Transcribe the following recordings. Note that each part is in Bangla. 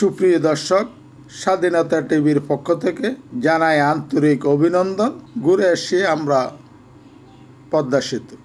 সুপ্রিয় দর্শক স্বাধীনতা টিভির পক্ষ থেকে জানাই আন্তরিক অভিনন্দন। ঘুরে এসে আমরা পদ্মা সেতু।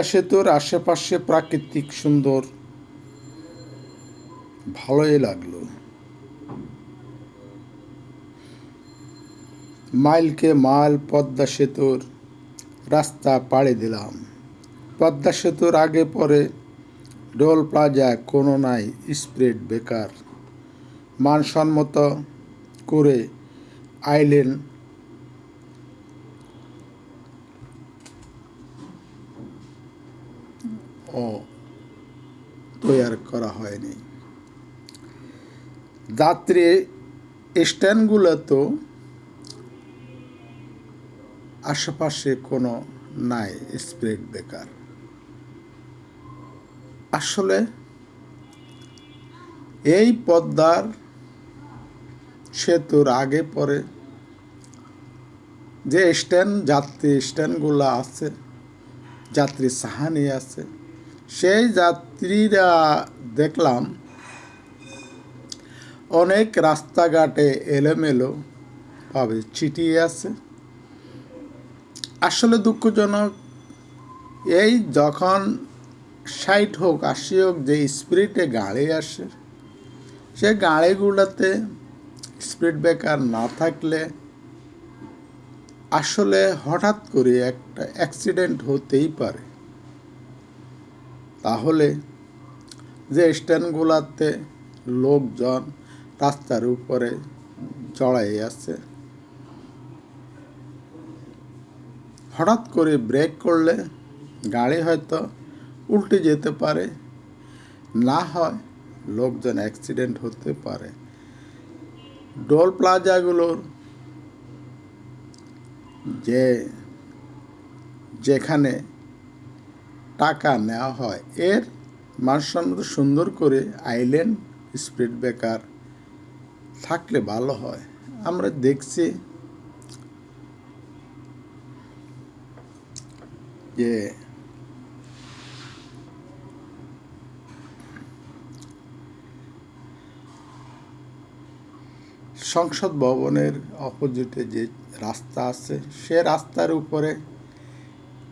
পদ্মা সেতুর আশেপাশে প্রাকৃতিক সুন্দর। ভালোই লাগল। মাইলকে মাইল পদ্মা সেতুর রাস্তা পাড়ি দিলাম। পদ্মা সেতুর আগে পরে ডোল প্লাজা কোনো নাই স্প্রেড বেকার। মানসম্মত করে আইলেন ও তৈয়ার করা হয়নি। যাত্রী স্ট্যান্ডগুলো তো আশেপাশে কোনো নাই, স্প্রেড বেকার। আসলে এই পদ্মার সেতুর আগে পরে যে স্ট্যান্ড, যাত্রী স্ট্যান্ডগুলো আছে, যাত্রী সাহানি আছে সেই যাত্রীরা দেখলাম, অনেক রাস্তাঘাটে এলোমেলো ভাবে ছিটিয়ে আছে। আসলে দুঃখজনক, এই যখন ষাট হোক, আশি হোক, যে স্পিরিটে গাড়ি আসে, সে গাড়িগুলোতে স্পিড ব্রেকার না থাকলে আসলে হঠাৎ করে একটা অ্যাক্সিডেন্ট হতেই পারে। তাহলে যে স্ট্যান্ডগুলাতে লোকজন রাস্তার উপরে চড়াই আছে, হঠাৎ করে ব্রেক করলে গাড়ি হয়তো উল্টে যেতে পারে, না হয় লোকজন অ্যাক্সিডেন্ট হতে পারে। ডোল প্লাজাগুলোর যে যেখানে টাকা নেওয়া হয়। এর মানসম্মত সুন্দর করে আইল্যান্ড স্পিড ব্রেকার থাকলে ভালো হয়। আমরা দেখছি যে সংসদ ভবনের অপোজিটে যে রাস্তা আছে, সে রাস্তার উপরে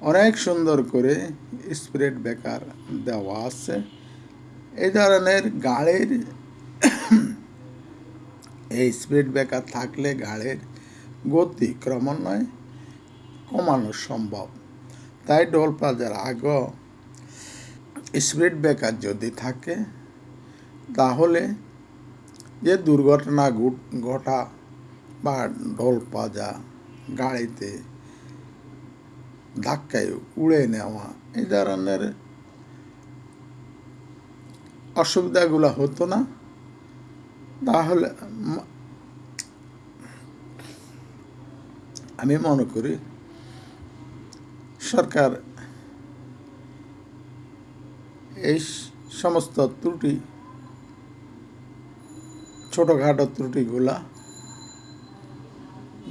অনেক সুন্দর করে স্প্রেড বেকার দেওয়া আছে। এই ধরনের গাড়ির এই স্পিড ব্রেকার থাকলে গাড়ির গতি ক্রমান্বয়ে কমানো সম্ভব। তাই ডোল প্লাজার আগেও স্পিড ব্রেকার যদি থাকে, তাহলে যে দুর্ঘটনা ঘট- বা ঢোল পাজা গাড়িতে ধাক্কায় উড়ে নেওয়া, এই ধরনের অসুবিধাগুলো হতো না। তাহলে আমি মনে করি সরকার এই সমস্ত ত্রুটি, ছোটোখাটো ত্রুটিগুলা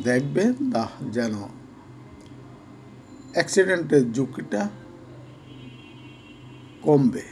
দেখবে, তা যেন অ্যাক্সিডেন্টের ঝুঁকিটা কমবে।